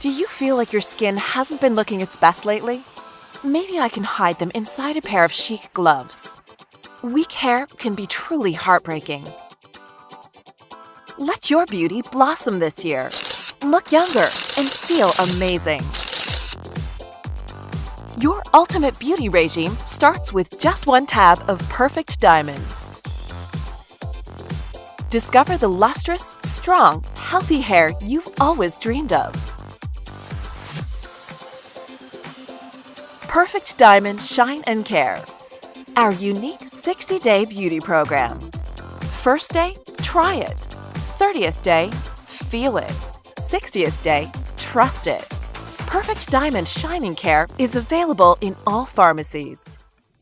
Do you feel like your skin hasn't been looking its best lately? Maybe I can hide them inside a pair of chic gloves. Weak hair can be truly heartbreaking. Let your beauty blossom this year. Look younger and feel amazing. Your ultimate beauty regime starts with just one tab of Perfect Diamond. Discover the lustrous, strong, healthy hair you've always dreamed of. Perfect Diamond Shine and Care. Our unique 60 day beauty program. First day, try it. 30th day, feel it. 60th day, trust it. Perfect Diamond Shining Care is available in all pharmacies.